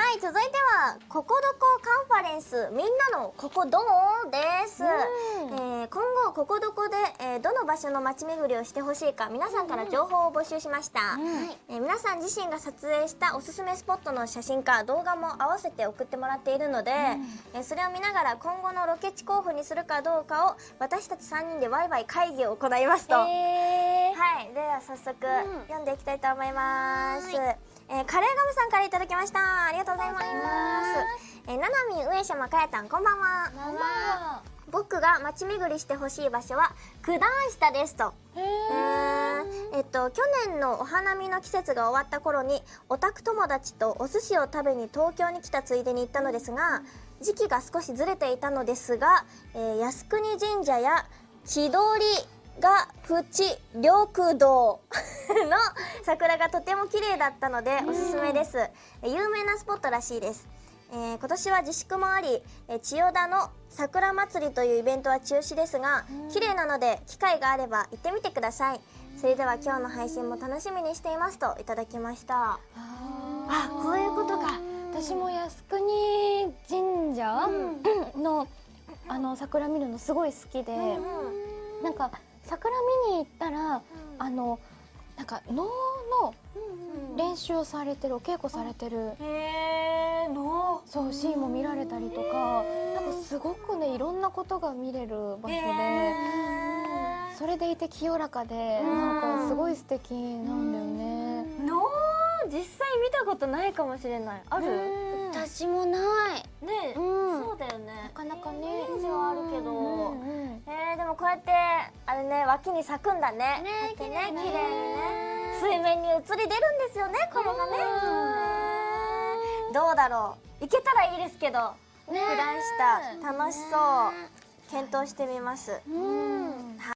はい続いては「ここどこカンファレンス。みんなのここどう?」です、えー今後ここどこで、えーどの場所の街巡りをしてほしいか皆さんから情報を募集しました、えー皆さん自身が撮影したおすすめスポットの写真か動画も合わせて送ってもらっているので、えーそれを見ながら今後のロケ地候補にするかどうかを私たち3人でワイワイ会議を行いますと、えはい、では早速、読んでいきたいと思います。えーカレーガムさんからいただきました。ありがとうございます。えー、ななみ上島かやたん、こんばんは。こんばんは僕が街巡りしてほしい場所は九段下ですと。へえーえっと去年のお花見の季節が終わった頃にオタク友達とお寿司を食べに東京に来たついでに行ったのですが時期が少しずれていたのですが、えー靖国神社や千鳥が淵緑道の桜がとても綺麗だったのでおすすめです、えー有名なスポットらしいです。えー今年は自粛もあり、えー千代田の桜祭りというイベントは中止ですが、綺麗なので機会があれば行ってみてください。それでは今日の配信も楽しみにしていますといただきました。あこういうことか。私も靖国神社？のあの桜見るのすごい好きで、なんか桜見に行ったら、あのなんか能の練習をされてるお稽古されてる。へえのそうシーンも見られたりとかなんかすごくねいろんなことが見れる場所でへそれでいて清らかでなんかすごい素敵なんだよね。の実際見たことないかもしれない。ある？私もない。ねうん。そうやってあれね脇に咲くんだね。ね綺綺麗麗にね。水面に映り出るんですよねこれがね。どうだろう。行けたらいいですけど普段した楽しそう。検討してみます。うん